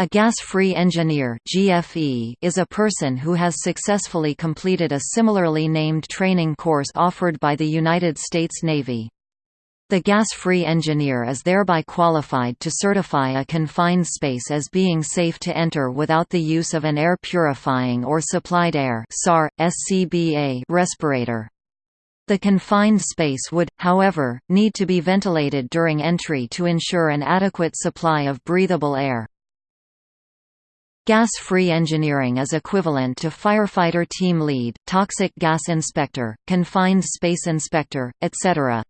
A gas-free engineer (GFE) is a person who has successfully completed a similarly named training course offered by the United States Navy. The gas-free engineer is thereby qualified to certify a confined space as being safe to enter without the use of an air purifying or supplied air (SCBA) respirator. The confined space would, however, need to be ventilated during entry to ensure an adequate supply of breathable air. Gas-free engineering is equivalent to firefighter team lead, toxic gas inspector, confined space inspector, etc.